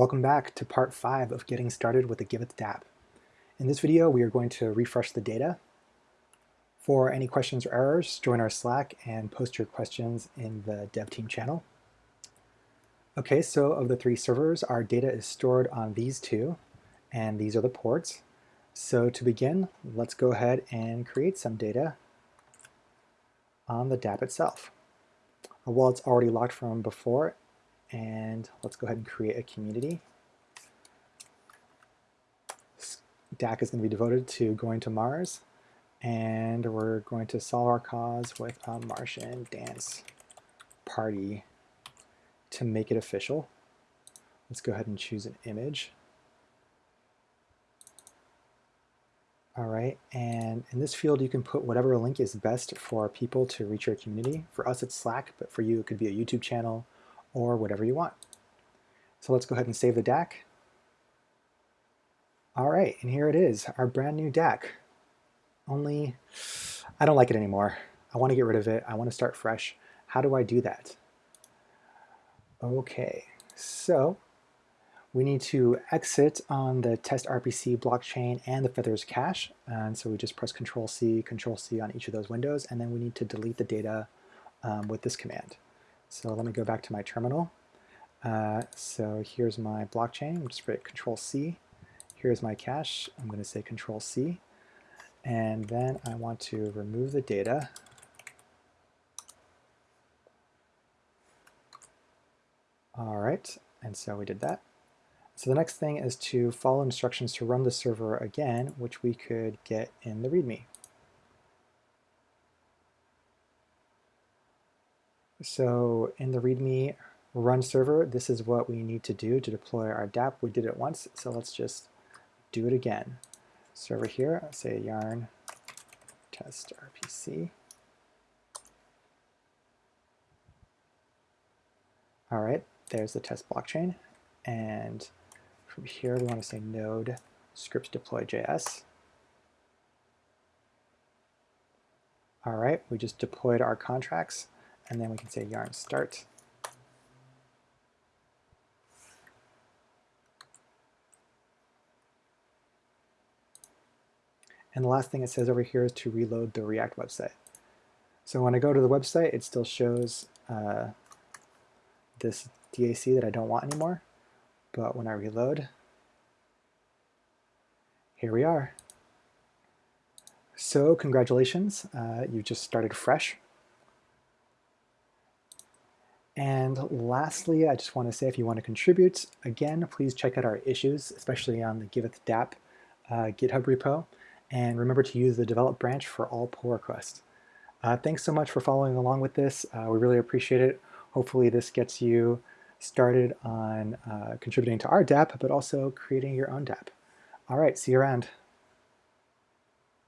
Welcome back to part 5 of getting started with the Giveth dApp. In this video we are going to refresh the data. For any questions or errors, join our Slack and post your questions in the dev team channel. Okay, so of the three servers, our data is stored on these two, and these are the ports. So to begin, let's go ahead and create some data on the dApp itself. Well, it's already locked from before, and let's go ahead and create a community. DAC is going to be devoted to going to Mars, and we're going to solve our cause with a Martian dance party to make it official. Let's go ahead and choose an image. All right, and in this field you can put whatever link is best for people to reach your community. For us it's Slack, but for you it could be a YouTube channel or whatever you want. So let's go ahead and save the DAC. All right, and here it is, our brand new DAC. Only, I don't like it anymore. I want to get rid of it. I want to start fresh. How do I do that? Okay, so we need to exit on the test RPC blockchain and the Feathers cache. And so we just press Control C, Control C on each of those windows, and then we need to delete the data um, with this command. So let me go back to my terminal. Uh, so here's my blockchain. I'm just going Control C. Here's my cache. I'm going to say Control C. And then I want to remove the data. All right, and so we did that. So the next thing is to follow instructions to run the server again, which we could get in the README. So in the README run server, this is what we need to do to deploy our dApp. We did it once, so let's just do it again. Server here, say yarn test RPC. All right, there's the test blockchain. And from here, we want to say node scripts deploy JS. All right, we just deployed our contracts and then we can say yarn start. And the last thing it says over here is to reload the React website. So when I go to the website, it still shows uh, this DAC that I don't want anymore. But when I reload, here we are. So congratulations, uh, you just started fresh. And lastly, I just want to say if you want to contribute, again, please check out our issues, especially on the Giveth dApp uh, GitHub repo. And remember to use the develop branch for all pull requests. Uh, thanks so much for following along with this. Uh, we really appreciate it. Hopefully this gets you started on uh, contributing to our dApp, but also creating your own dApp. All right, see you around.